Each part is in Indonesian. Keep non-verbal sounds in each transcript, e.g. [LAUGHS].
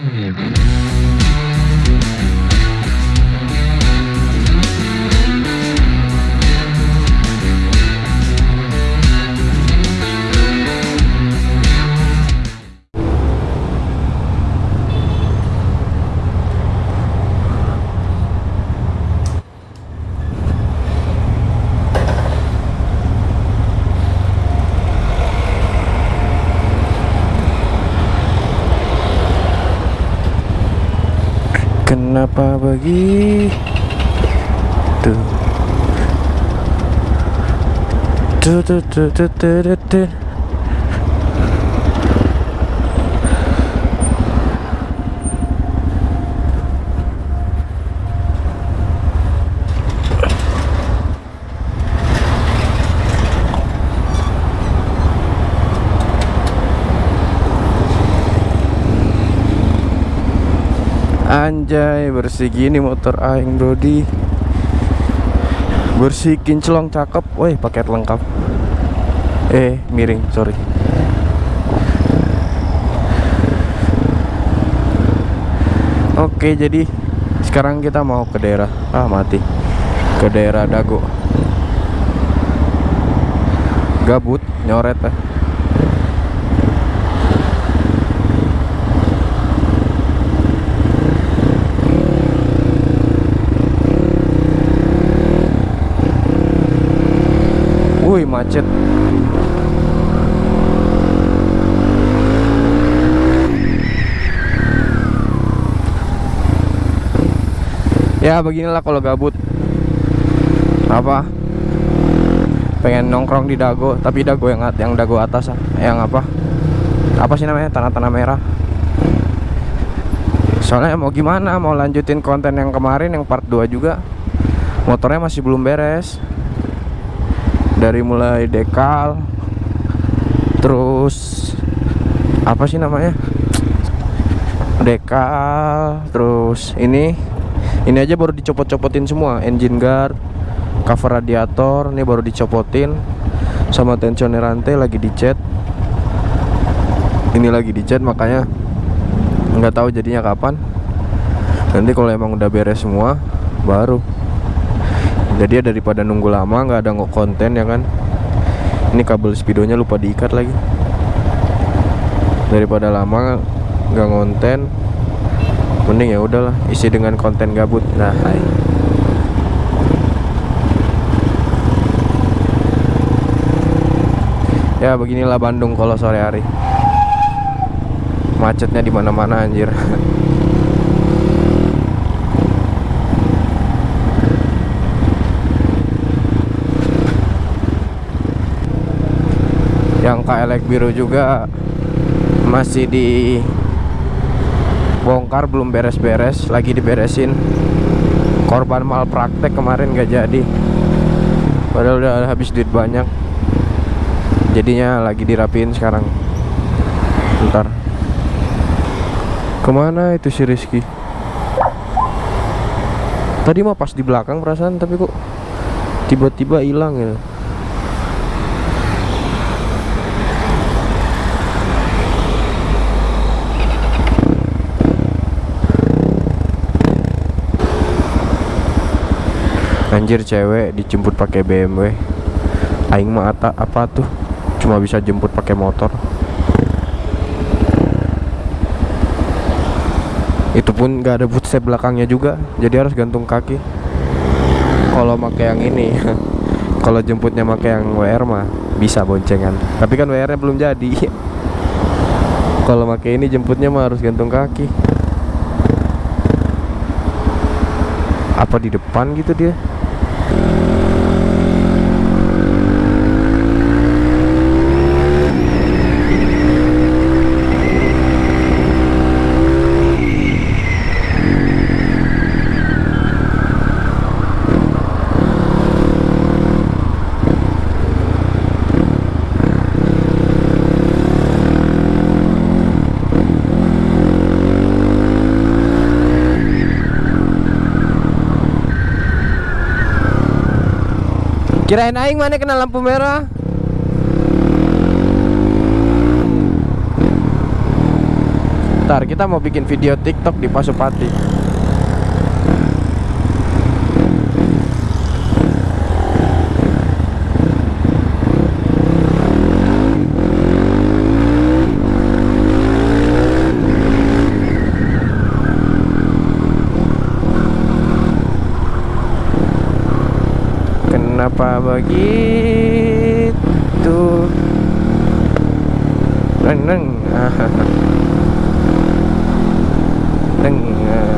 Kenapa begitu? Tuh, tuh, tuh, tuh, tuh, tuh, tuh. Anjay bersih gini motor aing Brody. Bersih kinclong cakep. Woi paket lengkap. Eh miring sorry. Oke jadi sekarang kita mau ke daerah. Ah mati. Ke daerah Dago. Gabut nyoret eh. Wih macet. Ya beginilah kalau gabut. Apa? Pengen nongkrong di Dago Tapi Dago yang yang Dago atas. Yang apa? Apa sih namanya? Tanah-tanah merah. Soalnya mau gimana? Mau lanjutin konten yang kemarin Yang part 2 juga. Motornya masih belum beres dari mulai dekal terus apa sih namanya? Dekal terus ini ini aja baru dicopot-copotin semua. Engine guard cover radiator ini baru dicopotin. Sama tensioner rantai lagi dicat. Ini lagi dicat makanya nggak tahu jadinya kapan. Nanti kalau emang udah beres semua baru jadi ya daripada nunggu lama nggak ada nggak konten ya kan? Ini kabel speedonya lupa diikat lagi. Daripada lama nggak ngonten mending ya udahlah isi dengan konten gabut. Nah hai. ya beginilah Bandung kalau sore hari. Macetnya di mana-mana anjir [LAUGHS] yang KLX biru juga masih di bongkar belum beres-beres lagi diberesin. Korban malpraktek kemarin gak jadi. Padahal udah habis duit banyak. Jadinya lagi dirapiin sekarang. Ntar ke mana itu si Rizky? Tadi mah pas di belakang perasaan tapi kok tiba-tiba hilang ya Anjir cewek dijemput pakai BMW. Aing mah ata apa tuh? Cuma bisa jemput pakai motor. Itu pun gak ada footstep belakangnya juga, jadi harus gantung kaki. Kalau pakai yang ini, [LAUGHS] kalau jemputnya pakai yang WR mah bisa boncengan. Tapi kan WR-nya belum jadi. [LAUGHS] kalau pakai ini jemputnya mah harus gantung kaki. Apa di depan gitu dia? Bye. Kirain aing mana kena lampu merah. Ntar kita mau bikin video TikTok di Pasupati. Kenapa begitu? Neng, neng. [LAUGHS] Neng.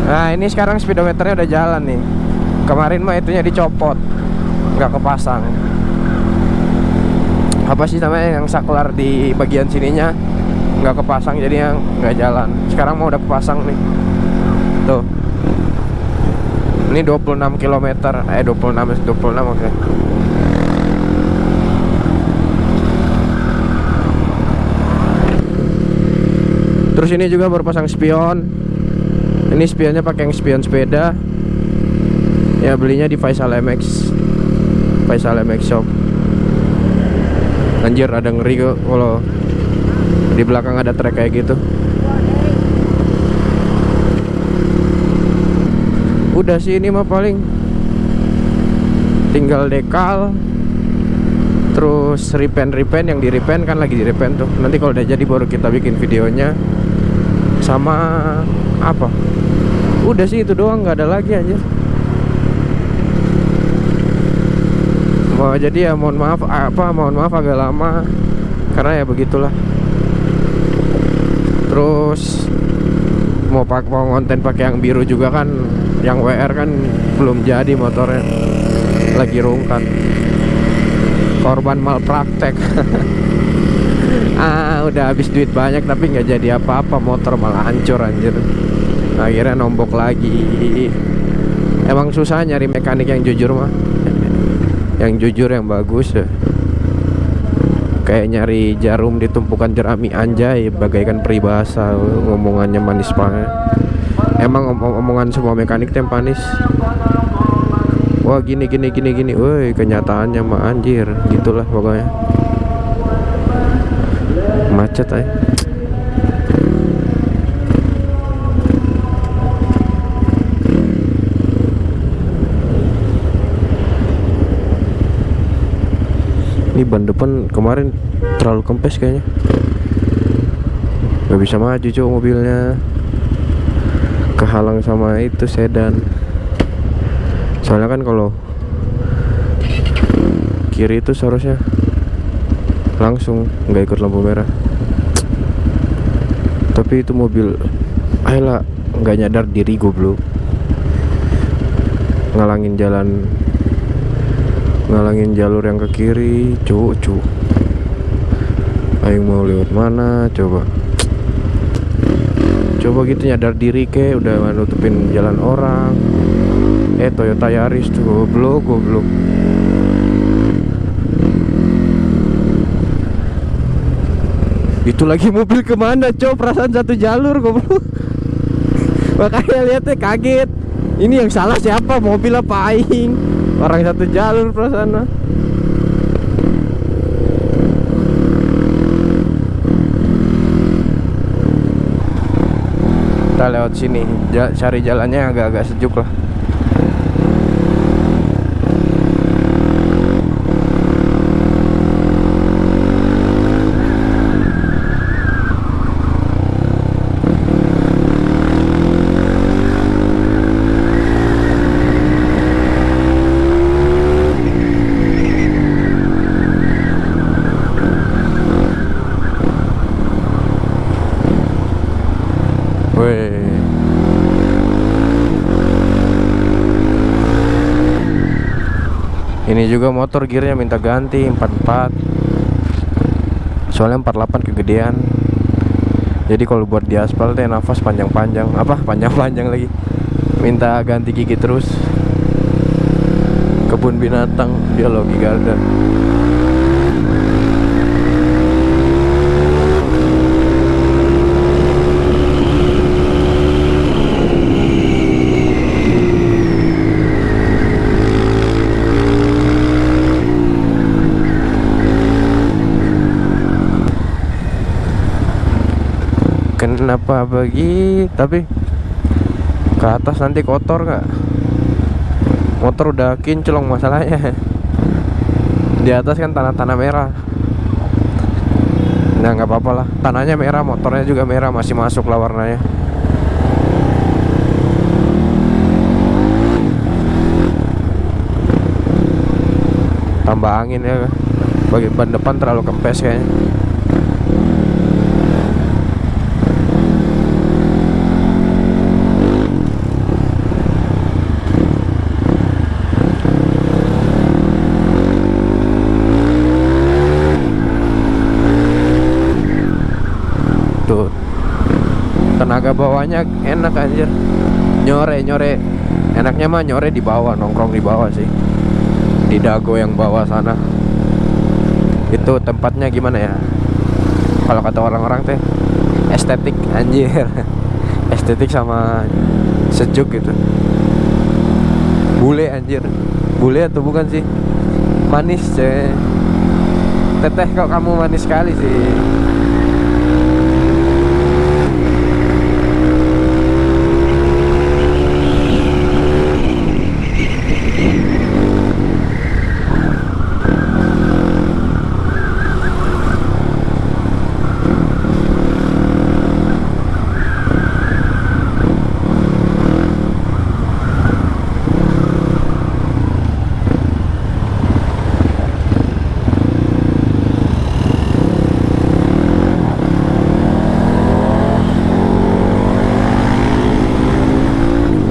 Nah ini sekarang speedometernya udah jalan nih. Kemarin mah itunya dicopot, nggak kepasang. Apa sih namanya yang saklar di bagian sininya nggak kepasang jadi yang nggak jalan. Sekarang mau udah kepasang nih. Ini 26 km Eh 26 26 oke. Terus ini juga baru pasang spion. Ini spionnya pakai yang spion sepeda. Ya belinya di Faisal MX Faisal MX Shop. Anjir ada ngeri kok kalau di belakang ada trek kayak gitu udah sih ini mah paling tinggal dekal terus repaint repaint yang di repaint kan lagi di repaint tuh. Nanti kalau udah jadi baru kita bikin videonya. Sama apa? Udah sih itu doang nggak ada lagi aja mau jadi ya mohon maaf apa mohon maaf agak lama karena ya begitulah. Terus mau pak mau konten pakai yang biru juga kan yang WR kan belum jadi motornya. Lagi rungkat korban malpraktek. [LAUGHS] Ah udah habis duit banyak tapi nggak jadi apa-apa. Motor malah hancur anjir. Akhirnya nombok lagi. Emang susah nyari mekanik yang jujur mah. Yang jujur yang bagus ya. Kayak nyari jarum ditumpukan jerami anjay. Bagaikan peribahasa ngomongannya manis banget emang om omongan semua mekanik tem panis. Wah gini gini gini gini. Woi kenyataannya mah anjir. Gitulah pokoknya. Macet ay. Ini ban depan kemarin terlalu kempes kayaknya. Nggak bisa maju cowok mobilnya kehalang sama itu sedan. Soalnya kan kalau kiri itu seharusnya langsung nggak ikut lampu merah. Tapi itu mobil ayolah nggak nyadar diri goblok. Ngalangin jalan ngalangin jalur yang ke kiri cu cu ayo mau lewat mana coba coba gitu nyadar diri ke udah nutupin jalan orang. Eh Toyota Yaris tuh goblok goblok. Itu lagi mobil ke mana coba perasaan satu jalur goblok. [LAUGHS] Makanya lihatnya kaget. Ini yang salah siapa? Mobil apa aing? Orang satu jalur perasaan kita lewat sini. Cari jalannya agak-agak sejuk lah ini juga motor gearnya minta ganti 44 soalnya 48 kegedean. Jadi kalau buat di aspal teh nafas panjang-panjang apa? [LAUGHS] Panjang-panjang lagi. Minta ganti gigi terus. Kebun binatang biologi garden kenapa begitu tapi ke atas nanti kotor kak. Motor udah kinclong masalahnya. Di atas kan tanah-tanah merah. Nah nggak apa-apa lah. Tanahnya merah motornya juga merah masih masuk lah warnanya. Tambah angin ya bagi ban depan terlalu kempes kayaknya tuh tenaga bawahnya enak anjir. Nyore nyore. Enaknya mah nyore di bawah nongkrong di bawah sih. Di dago yang bawah sana. Itu tempatnya gimana ya? Kalau kata orang-orang teh estetik anjir. [LAUGHS] Estetik sama sejuk gitu. Bule anjir. Bule atau bukan sih? Manis ceh teteh kok kamu manis sekali sih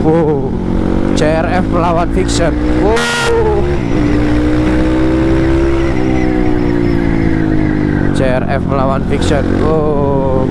Wow, CRF melawan Fiction. Wow. CRF melawan Fiction. Wow.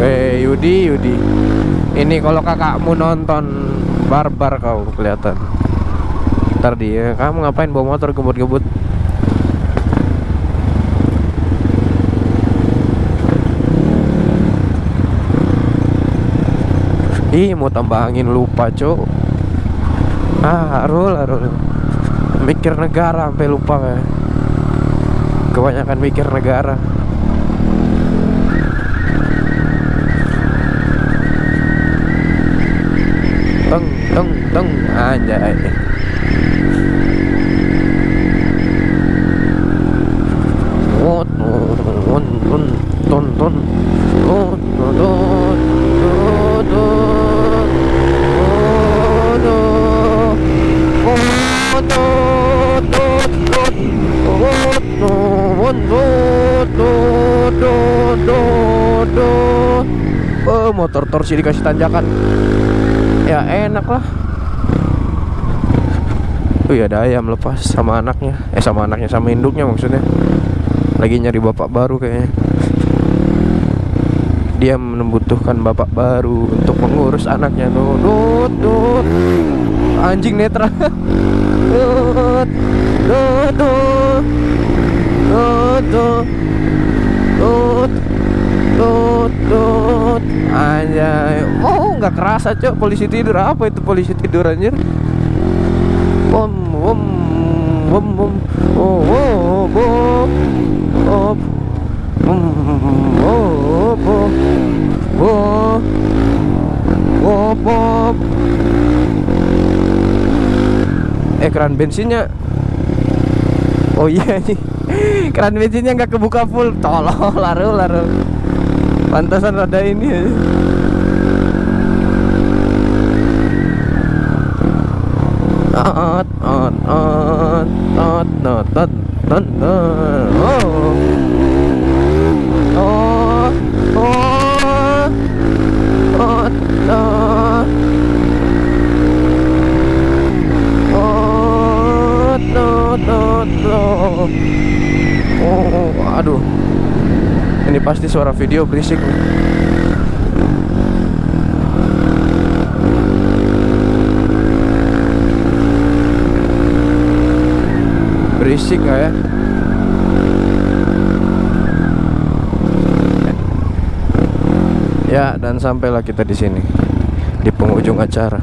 Eh Yudi Yudi Ini kalau kakakmu nonton Barbar kau kelihatan. Ntar dia Kamu ngapain bawa motor gebut-gebut? Ih mau tambah angin lupa cok Ah Arul Arul. Mikir negara sampai lupa kayak Kebanyakan mikir negara ton ton Oh, motor torsi dikasih tanjakan ya enak lah. Oh iya ada ayam lepas sama anaknya. Eh sama anaknya sama induknya maksudnya. Lagi nyari bapak baru kayaknya. Dia membutuhkan bapak baru Untuk mengurus anaknya. Tuh. Anjing netra. Tuh Tuh, tuh, tuh Anjay. Oh nggak kerasa cok. Polisi tidur. Apa itu polisi tidur anjir? Om om om om. Oh oh oh oh. Oh oh oh oh Eh keran bensinnya. Oh iya nih Keran bensinnya nggak kebuka full. Tolol laru laru. Pantasan ada ini ot, ot, ot, ot, ot. Oh. Oh, oh, ot, ot. Ot, ot, ot, ot. Oh, Ini pasti suara video berisik nih. Berisik nggak ya? Ya, dan sampailah kita di sini di penghujung acara.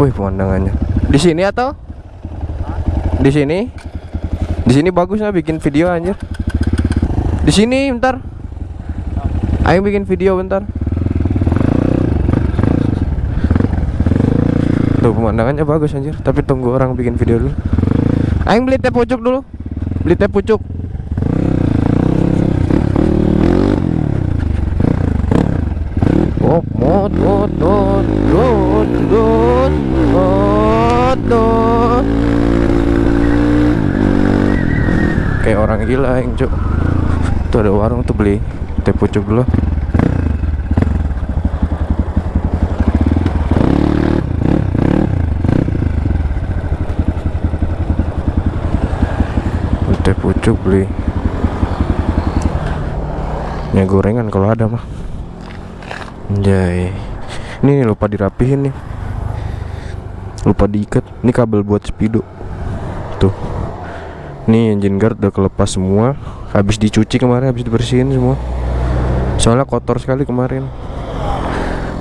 Wih, pemandangannya. Di sini atau? Di sini? Di sini bagus nggak bikin video anjir? Di sini bentar. Ayo bikin video bentar. Tuh pemandangannya bagus anjir, tapi tunggu orang bikin video dulu. Aing beli teh pucuk dulu. Beli teh pucuk. Kayak orang gila yang cuk. Tuh ada warung tuh beli teh pucuk dulu. Teh pucuk beli. Ya gorengan kalau ada mah. Anjay. Ini nih, lupa dirapihin nih. Lupa diikat. Ini kabel buat speedo. Tuh. Nih engine guard udah kelepas semua. Habis dicuci kemarin Habis dibersihin semua. Soalnya kotor sekali kemarin.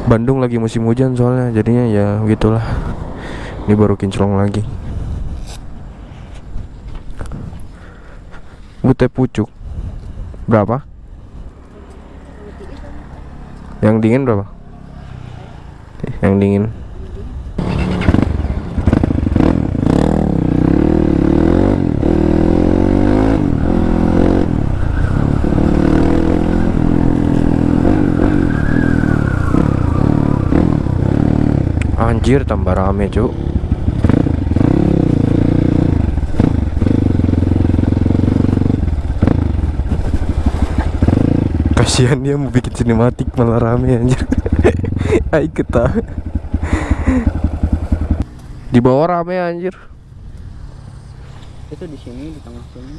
Bandung lagi musim hujan soalnya Jadinya ya gitulah. Ini baru kinclong lagi Bute pucuk Berapa? Yang dingin berapa? Yang dingin Anjir tambah rame cuk Kasihan dia mau bikin sinematik malah rame anjir. [LAUGHS] Ayo kita Di bawah rame anjir. Itu di sini di tengah sini.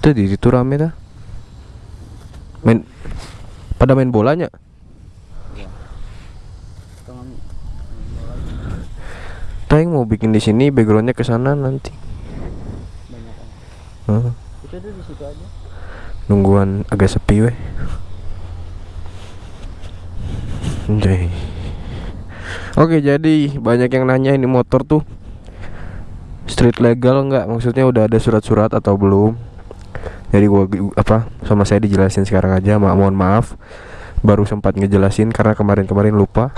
Tuh di situ rame dah. Main Pada main bolanya? Tengah Tayang mau bikin di sini backgroundnya ke sana nanti. Banyak Hah, itu tuh di situ aja Nungguan agak sepi weh. Anjay. Oke jadi banyak yang nanya ini motor tuh Street legal nggak? Maksudnya udah ada surat-surat atau belum? Jadi gua apa sama saya dijelasin sekarang aja ma mohon maaf. Baru sempat ngejelasin karena kemarin-kemarin lupa.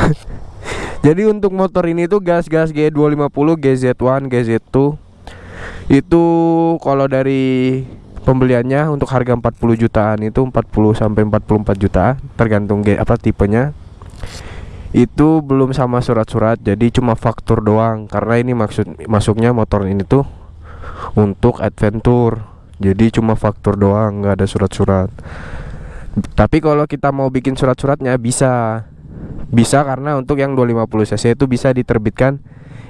[LAUGHS] Jadi untuk motor ini tuh gas-gas G250, GZ1, GZ2 itu kalau dari pembeliannya untuk harga 40 jutaan itu 40 sampai 44 juta tergantung apa tipenya. Itu belum sama surat-surat jadi cuma faktur doang karena ini maksud masuknya motor ini tuh untuk adventure. Jadi cuma faktur doang nggak ada surat-surat. Tapi kalau kita mau bikin surat-suratnya bisa bisa karena untuk yang 250 cc itu bisa diterbitkan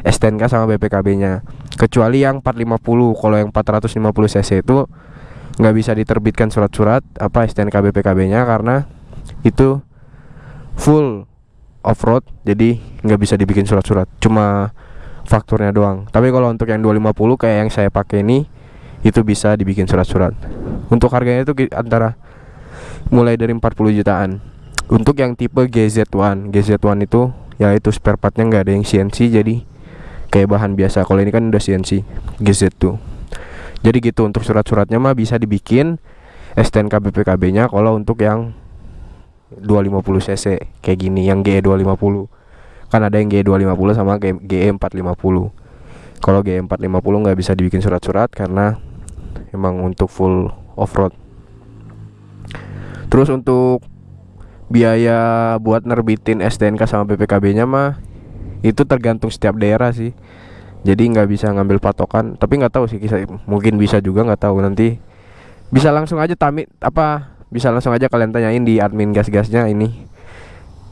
STNK sama BPKB-nya. Kecuali yang 450. Kalau yang 450 cc itu nggak bisa diterbitkan surat-surat apa STNK BPKB-nya karena itu full off-road jadi nggak bisa dibikin surat-surat. Cuma fakturnya doang. Tapi kalau untuk yang 250 kayak yang saya pakai ini itu bisa dibikin surat-surat. Untuk harganya itu antara mulai dari 40 jutaan. Untuk yang tipe GZ1, GZ1 itu ya itu spare partnya nggak ada yang CNC jadi kayak bahan biasa. Kalau ini kan udah CNC GZ2. Jadi gitu untuk surat-suratnya mah bisa dibikin STNK BPKB-nya kalau untuk yang 250 cc kayak gini yang GE 250 kan ada yang GE 250 sama GE 450 kalau GE 450 nggak bisa dibikin surat-surat karena emang untuk full off-road terus untuk biaya buat nerbitin STNK sama BPKB-nya mah itu tergantung setiap daerah sih. Jadi nggak bisa ngambil patokan. Tapi nggak tahu sih kisah mungkin bisa juga nggak tahu. Nanti bisa langsung aja tamit apa bisa langsung aja kalian tanyain di admin gas-gasnya ini.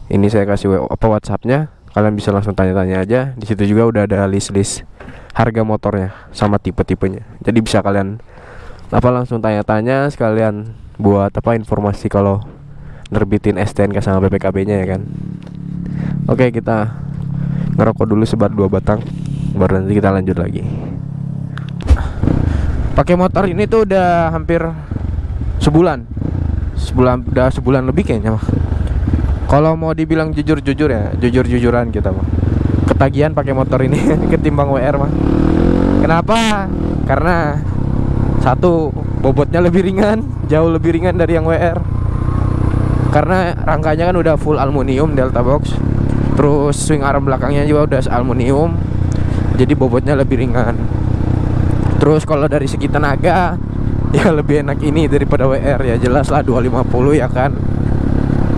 Ini saya kasih apa WhatsAppnya. Kalian bisa langsung tanya-tanya aja. Di situ juga udah ada list-list harga motornya sama tipe-tipenya. Jadi bisa kalian apa langsung tanya-tanya sekalian buat apa informasi kalau nerbitin STNK sama BPKB-nya ya kan. Oke, kita ngerokok dulu sebat dua batang baru nanti kita lanjut lagi. Pakai motor ini tuh udah hampir sebulan. Sebulan udah sebulan lebih kayaknya mah. Kalau mau dibilang jujur-jujur ya, jujur-jujuran kita mah. Ketagihan pakai motor ini [LAUGHS] ketimbang WR mah. Kenapa? Karena satu bobotnya lebih ringan, jauh lebih ringan dari yang WR. Karena rangkanya kan udah full aluminium Delta Box. Terus swing arm belakangnya juga udah aluminium. Jadi bobotnya lebih ringan. Terus kalau dari segi tenaga [LAUGHS] ya lebih enak ini daripada WR ya jelas lah 250 ya kan?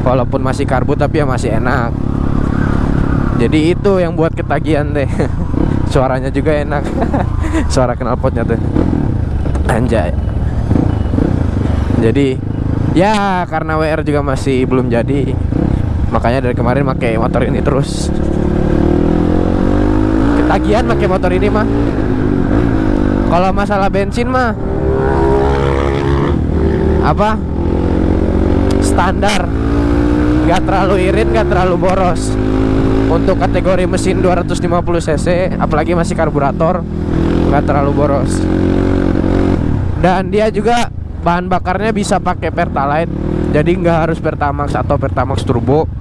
Walaupun masih karbu tapi ya masih enak. Jadi itu yang buat ketagihan deh. [LAUGHS] Suaranya juga enak. [LAUGHS] Suara knalpotnya tuh. Anjay. Jadi ya karena WR juga masih belum jadi makanya dari kemarin pakai motor ini terus. Ketagihan pakai motor ini mah. Kalau masalah bensin mah apa? Standar. Nggak terlalu irit nggak terlalu boros. Untuk kategori mesin 250 cc apalagi masih karburator nggak terlalu boros. Dan dia juga bahan bakarnya bisa pakai pertalite. Jadi nggak harus pertamax atau pertamax turbo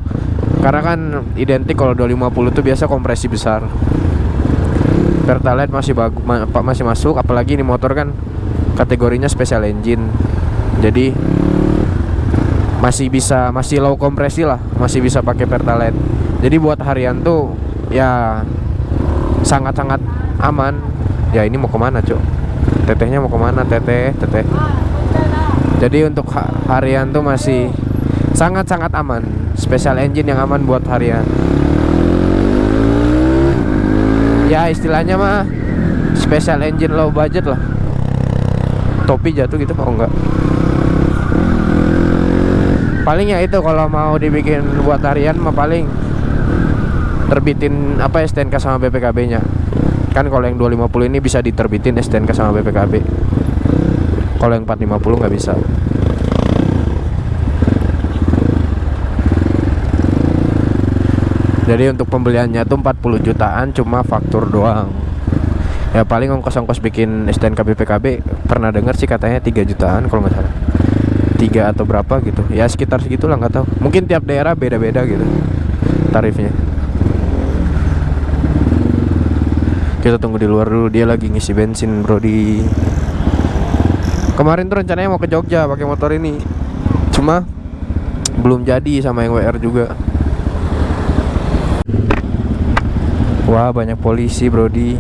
karena kan identik kalau 250 itu biasa kompresi besar. Pertalite masih bagus ma masih masuk apalagi ini motor kan kategorinya special engine. Jadi masih bisa masih low kompresi lah masih bisa pakai pertalite. Jadi buat harian tuh ya sangat-sangat aman. Ya ini mau ke mana cuk? Tetehnya mau ke mana? Teteh teteh. Jadi untuk ha harian tuh masih sangat-sangat aman. Special engine yang aman buat harian. Ya istilahnya mah special engine low budget lah. Topi jatuh gitu mau enggak paling ya itu kalau mau dibikin buat harian mah paling terbitin apa STNK sama BPKB nya kan kalau yang 250 ini bisa diterbitin STNK sama BPKB kalau yang 450 nggak bisa jadi untuk pembeliannya tuh 40 jutaan cuma faktur doang. Ya paling ongkos-ongkos bikin STNK BPKB pernah dengar sih katanya 3 jutaan kalau nggak salah. Tiga atau berapa gitu. Ya sekitar segitulah nggak tahu. Mungkin tiap daerah beda-beda gitu tarifnya. Kita tunggu di luar dulu dia lagi ngisi bensin bro di kemarin tuh rencananya mau ke Jogja pakai motor ini. Cuma belum jadi sama yang WR juga wah banyak polisi Brody.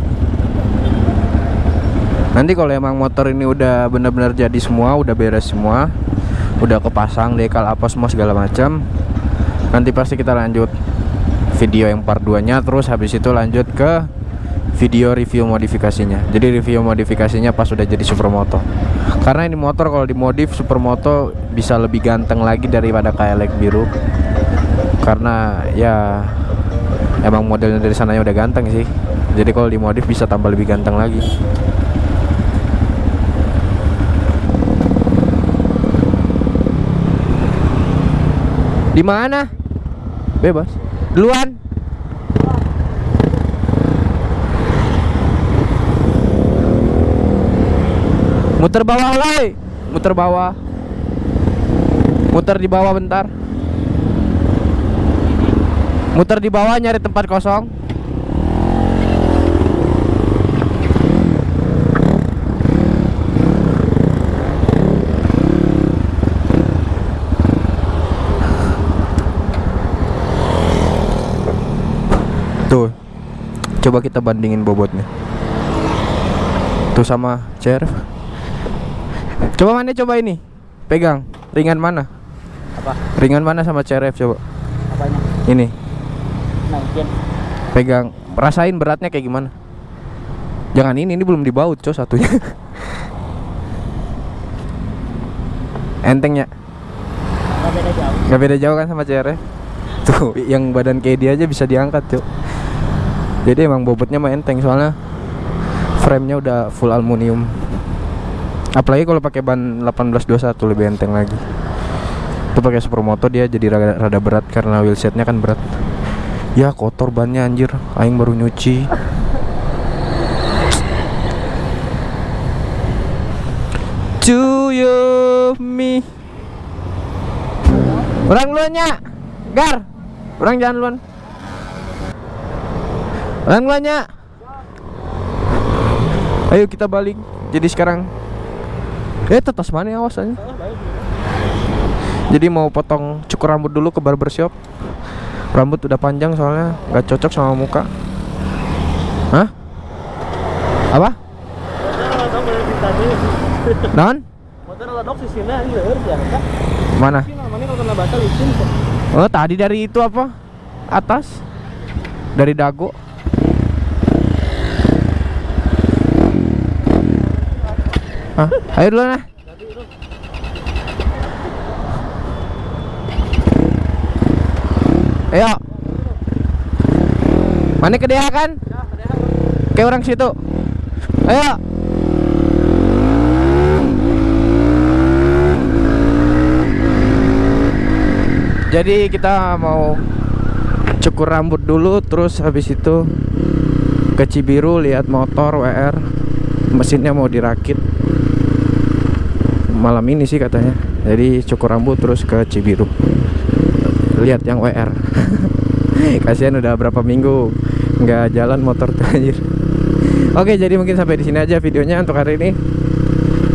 Nanti kalau emang motor ini udah benar-benar jadi semua udah beres semua udah kepasang dekal apa semua segala macam nanti pasti kita lanjut video yang part 2 nya terus habis itu lanjut ke video review modifikasinya. Jadi review modifikasinya pas udah jadi supermoto. Karena ini motor kalau dimodif supermoto bisa lebih ganteng lagi daripada KLX biru. Karena ya emang modelnya dari sananya udah ganteng sih jadi kalau dimodif bisa tambah lebih ganteng lagi Di mana? Bebas. Duluan. Muter bawah, woi. Muter bawah. Muter di bawah bentar. Muter di bawah nyari tempat kosong. Tuh. Coba kita bandingin bobotnya. Tuh sama CRF. Coba mana coba ini. Pegang. Ringan mana? Apa? Ringan mana sama CRF coba. Apanya? Ini. Naikin. Pegang. Rasain beratnya kayak gimana? Jangan ini, ini belum dibaut, coy satunya. [LAUGHS] Entengnya. Nggak beda jauh. Gak beda jauh kan sama CRF Tuh yang badan kayak dia aja bisa diangkat cuk Jadi emang bobotnya mah enteng soalnya Frame-nya udah full aluminium. Apalagi kalau pakai ban 1821 lebih enteng lagi. Itu pakai supermoto dia jadi rada, rada berat karena wheelsetnya kan berat. Ya kotor bannya anjir, aing baru nyuci. To you me. Orang duluan nya. Gar. Orang jangan duluan. Orang duluan nya. Ayo kita balik. Jadi sekarang Eh tetas mana ya awasannya? Jadi mau potong cukur rambut dulu ke barbershop. Rambut udah panjang soalnya nggak cocok sama muka. Hah? Apa? Non? Mana? Oh tadi dari itu apa? Atas? Dari dago? Hah? Ayo dulu nah. Ayo. Mana kedeha kan? Kayak orang situ. Ayo. Jadi kita mau cukur rambut dulu terus habis itu ke Cibiru lihat motor WR mesinnya mau dirakit malam ini sih katanya jadi cukur rambut terus ke Cibiru lihat yang WR [LAUGHS] kasihan udah berapa minggu nggak jalan motor tuh anjir. Oke jadi mungkin sampai di sini aja videonya untuk hari ini.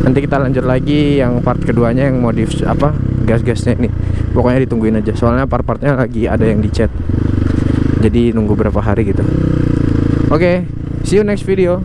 Nanti kita lanjut lagi yang part keduanya yang modif apa gas-gasnya ini. Pokoknya ditungguin aja. Soalnya part-partnya lagi ada yang dicat jadi nunggu berapa hari gitu. Oke see you next video